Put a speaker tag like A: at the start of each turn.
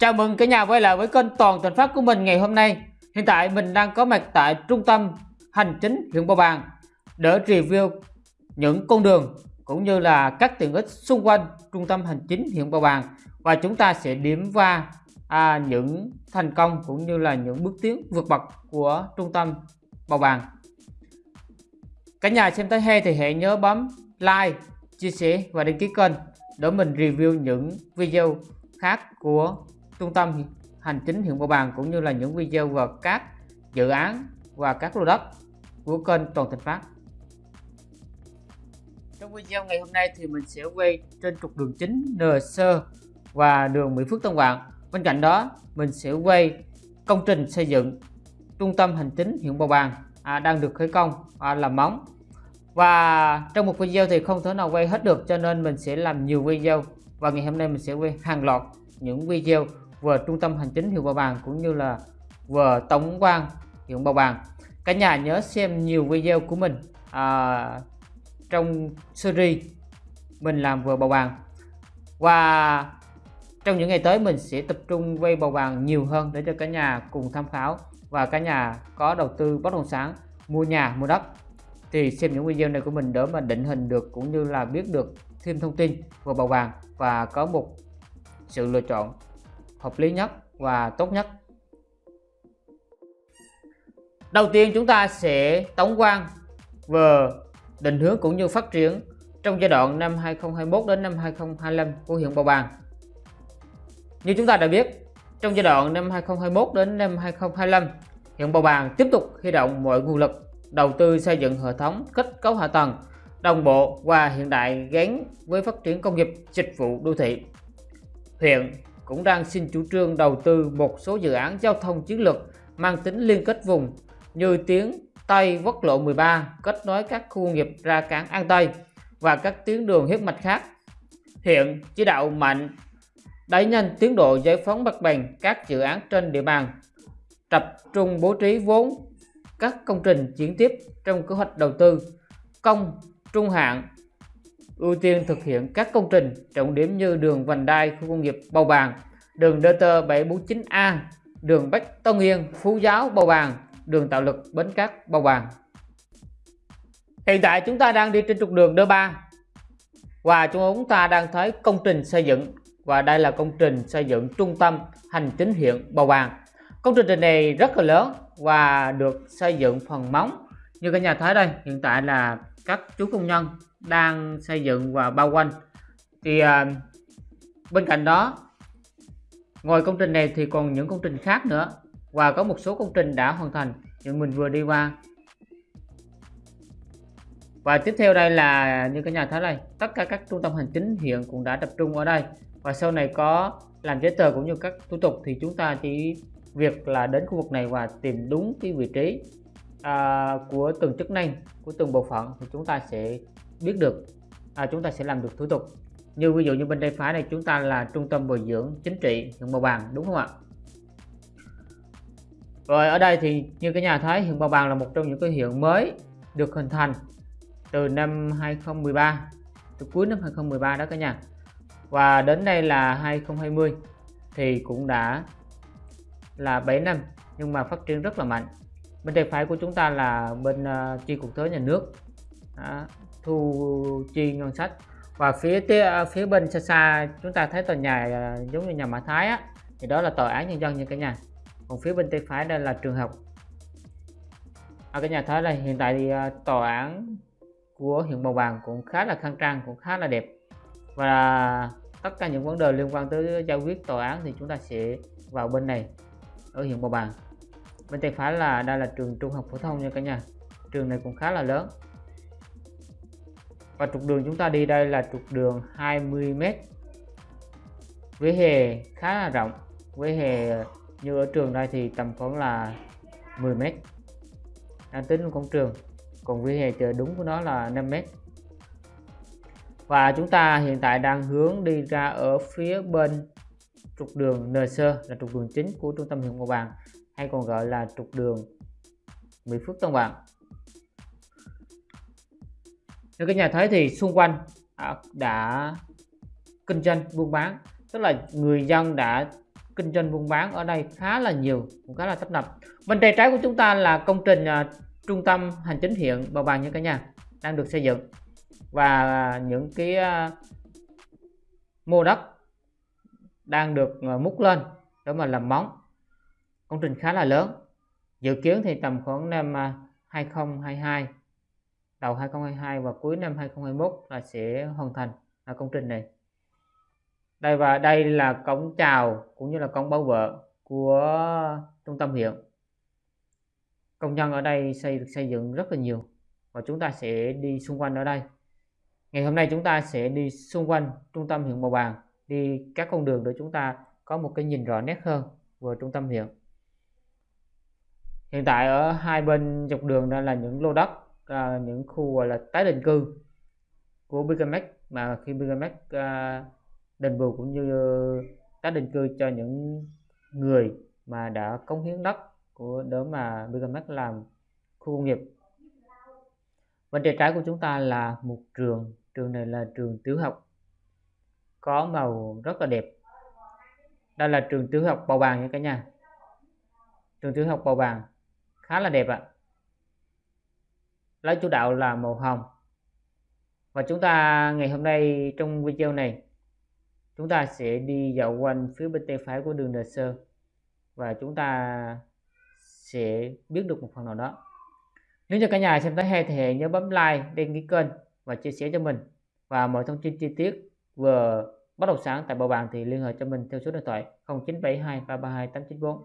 A: Chào mừng cả nhà quay lại với kênh Toàn Thành Phát của mình ngày hôm nay. Hiện tại mình đang có mặt tại trung tâm hành chính huyện Bầu Bàng để review những con đường cũng như là các tiện ích xung quanh trung tâm hành chính huyện Bầu Bàng và chúng ta sẽ điểm qua à, những thành công cũng như là những bước tiến vượt bậc của trung tâm Bầu Bàng. Cả nhà xem tới hay thì hãy nhớ bấm like, chia sẻ và đăng ký kênh để mình review những video khác của trung tâm hành chính huyện Bầu Bàng cũng như là những video về các dự án và các lô đất của kênh Toàn thịnh Phát. Trong video ngày hôm nay thì mình sẽ quay trên trục đường chính NC và đường Mỹ Phước Tân Vạn. Bên cạnh đó mình sẽ quay công trình xây dựng trung tâm hành chính huyện Bầu Bàng à, đang được khởi công à, làm móng và trong một video thì không thể nào quay hết được cho nên mình sẽ làm nhiều video và ngày hôm nay mình sẽ quay hàng loạt những video vừa trung tâm hành chính huyện Bảo Bàng cũng như là vừa tổng quan huyện Bảo Bàng. Cả nhà nhớ xem nhiều video của mình à, trong series mình làm vừa Bảo Bàng. Và trong những ngày tới mình sẽ tập trung quay Bảo Bàng nhiều hơn để cho cả nhà cùng tham khảo và cả nhà có đầu tư bất động sản mua nhà mua đất. Thì xem những video này của mình để mà định hình được cũng như là biết được thêm thông tin về bầu vàng và có một sự lựa chọn hợp lý nhất và tốt nhất đầu tiên chúng ta sẽ tổng quan về định hướng cũng như phát triển trong giai đoạn năm 2021 đến năm 2025 của huyện Bầu Bàng như chúng ta đã biết, trong giai đoạn năm 2021 đến năm 2025 huyện Bầu Bàng tiếp tục huy động mọi nguồn lực đầu tư xây dựng hệ thống kết cấu hạ tầng, đồng bộ và hiện đại gắn với phát triển công nghiệp, dịch vụ đô thị. Huyện cũng đang xin chủ trương đầu tư một số dự án giao thông chiến lược mang tính liên kết vùng như tuyến Tây Quốc lộ 13 kết nối các khu công nghiệp ra cảng An Tây và các tuyến đường huyết mạch khác. Hiện chỉ đạo mạnh đẩy nhanh tiến độ giải phóng mặt bằng các dự án trên địa bàn, tập trung bố trí vốn các công trình chuyển tiếp trong kế hoạch đầu tư công trung hạn ưu tiên thực hiện các công trình trọng điểm như đường vành đai khu công nghiệp Bầu Bàng, đường DT 749A, đường Bách Tân Yên, Phú Giáo, Bầu Bàng, đường tạo lực Bến Cát, Bầu Bàng. Hiện tại chúng ta đang đi trên trục đường D3 và chúng ta đang thấy công trình xây dựng. Và đây là công trình xây dựng trung tâm hành chính huyện Bầu Bàng. Công trình này rất là lớn và được xây dựng phần móng như cả nhà thấy đây. Hiện tại là các chú công nhân đang xây dựng và bao quanh. Thì à, bên cạnh đó ngoài công trình này thì còn những công trình khác nữa. Và có một số công trình đã hoàn thành những mình vừa đi qua. Và tiếp theo đây là như cái nhà thấy này. Tất cả các trung tâm hành chính hiện cũng đã tập trung ở đây. Và sau này có làm giấy tờ cũng như các thủ tục thì chúng ta chỉ việc là đến khu vực này và tìm đúng cái vị trí à, của từng chức năng của từng bộ phận thì chúng ta sẽ biết được à, chúng ta sẽ làm được thủ tục như ví dụ như bên tay phải này chúng ta là trung tâm bồi dưỡng chính trị huyện Bào Bàng đúng không ạ? Rồi ở đây thì như cái nhà thấy huyện Bào Bàng là một trong những cái huyện mới được hình thành từ năm 2013 từ cuối năm 2013 đó cả nhà. Và đến đây là 2020 thì cũng đã là 7 năm nhưng mà phát triển rất là mạnh. Bên tay phải của chúng ta là bên uh, chi cục thuế nhà nước đó, thu chi ngân sách và phía à, phía bên xa xa chúng ta thấy tòa nhà à, giống như nhà Mã Thái á. Thì đó là tòa án nhân dân như cả nhà. Còn phía bên tay phải đây là trường học. À, cái nhà thấy là hiện tại thì à, tòa án của huyện Bầu Bàng cũng khá là khang trang cũng khá là đẹp. Và tất cả những vấn đề liên quan tới giải quyết tòa án thì chúng ta sẽ vào bên này ở huyện Bầu Bàng. Bên tay phải là đây là trường trung học phổ thông nha cả nhà. Trường này cũng khá là lớn và trục đường chúng ta đi đây là trục đường 20m vỉa hè khá là rộng. Vỉa hè như ở trường đây thì tầm khoảng là 10m đang tính cổng trường. Còn vỉa hè chờ đúng của nó là 5m và chúng ta hiện tại đang hướng đi ra ở phía bên trục đường NC là trục đường chính của trung tâm huyện Bầu Bàng hay còn gọi là trục đường Mỹ Phước Tân Bạn như các nhà thấy thì xung quanh à, đã kinh doanh buôn bán. Tức là người dân đã kinh doanh buôn bán ở đây khá là nhiều cũng khá là tấp nập. Bên tay trái của chúng ta là công trình uh, trung tâm hành chính huyện bào bàng như cả nhà đang được xây dựng và những cái uh, mô đất đang được uh, múc lên để mà làm móng. Công trình khá là lớn dự kiến thì tầm khoảng năm 2022 đầu 2022 và cuối năm 2021 là sẽ hoàn thành à, công trình này. Đây, và đây là cổng chào cũng như là cổng bảo vệ của trung tâm huyện. Công nhân ở đây xây được xây dựng rất là nhiều và chúng ta sẽ đi xung quanh ở đây. Ngày hôm nay chúng ta sẽ đi xung quanh trung tâm huyện Bầu Bàng, đi các con đường để chúng ta có một cái nhìn rõ nét hơn về trung tâm huyện. Hiện tại ở hai bên dọc đường đây là những lô đất uh, những khu gọi là tái định cư của Bigamex mà khi Bigamex uh, à, đền bù cũng như ờ, tái định cư cho những người mà đã cống hiến đất của đỡ mà Bigamex làm khu công nghiệp. Bên tay trái của chúng ta là một trường. Trường này là trường tiểu học có màu rất là đẹp. Đây là trường tiểu học bầu bàng nha cả nhà. Trường tiểu học bầu bàng khá là đẹp ạ lá chủ đạo là màu hồng. Và chúng ta, ngày hôm nay trong video này, chúng ta sẽ đi dạo quanh phía bên tay phải của đường Đà Sơ. Và chúng ta sẽ biết được một phần nào đó. Nếu như cả nhà xem thấy hay thì hãy nhớ bấm like, đăng ký kênh và chia sẻ cho mình. Và mọi thông tin chi tiết về bất động sản tại Bầu bàn thì liên hệ cho mình theo số điện thoại 0972 332 894